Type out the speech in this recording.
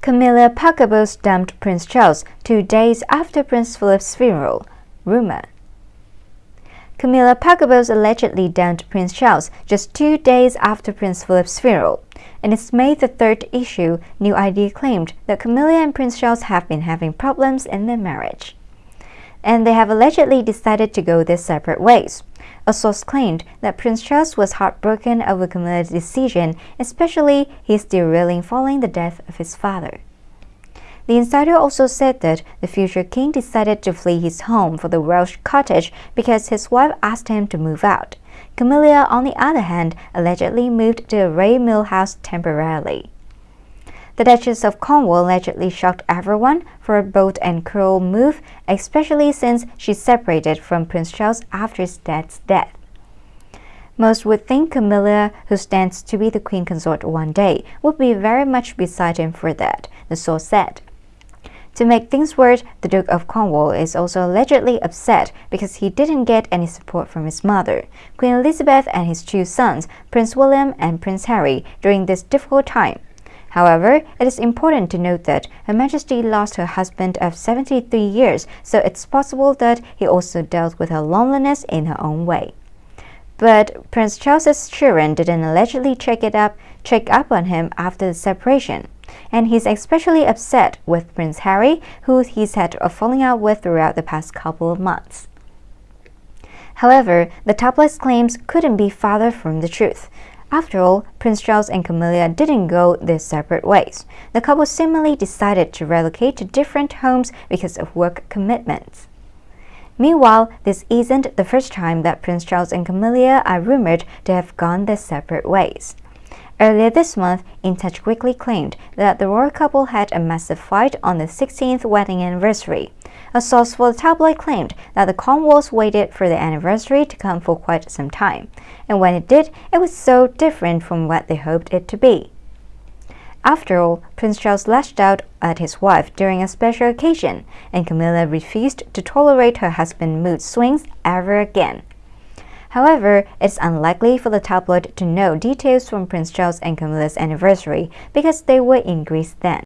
Camilla Parker Bowles dumped Prince Charles two days after Prince Philip's funeral. Rumor. Camilla Parker Bowles allegedly dumped Prince Charles just two days after Prince Philip's funeral. In its May the 3rd issue, New Idea claimed that Camilla and Prince Charles have been having problems in their marriage. And they have allegedly decided to go their separate ways. A source claimed that Prince Charles was heartbroken over Camilla's decision, especially his derailing following the death of his father. The insider also said that the future king decided to flee his home for the Welsh cottage because his wife asked him to move out. Camilla, on the other hand, allegedly moved to a Ray Mill house temporarily. The Duchess of Cornwall allegedly shocked everyone for a bold and cruel move, especially since she separated from Prince Charles after his dad's death. Most would think Camilla, who stands to be the queen consort one day, would be very much beside him for that, the source said. To make things worse, the Duke of Cornwall is also allegedly upset because he didn't get any support from his mother, Queen Elizabeth, and his two sons, Prince William and Prince Harry, during this difficult time. However, it is important to note that Her Majesty lost her husband of 73 years, so it's possible that he also dealt with her loneliness in her own way. But Prince Charles's children didn't allegedly check it up, check up on him after the separation. And he's especially upset with Prince Harry, who he's had a falling out with throughout the past couple of months. However, the tabloid's claims couldn't be farther from the truth. After all, Prince Charles and Camilla didn't go their separate ways. The couple seemingly decided to relocate to different homes because of work commitments. Meanwhile, this isn't the first time that Prince Charles and Camilla are rumored to have gone their separate ways. Earlier this month, InTouch quickly claimed that the royal couple had a massive fight on the 16th wedding anniversary. A source for the tabloid claimed that the Cornwalls waited for the anniversary to come for quite some time, and when it did, it was so different from what they hoped it to be. After all, Prince Charles lashed out at his wife during a special occasion, and Camilla refused to tolerate her husband's mood swings ever again. However, it's unlikely for the tabloid to know details from Prince Charles and Camilla's anniversary because they were in Greece then.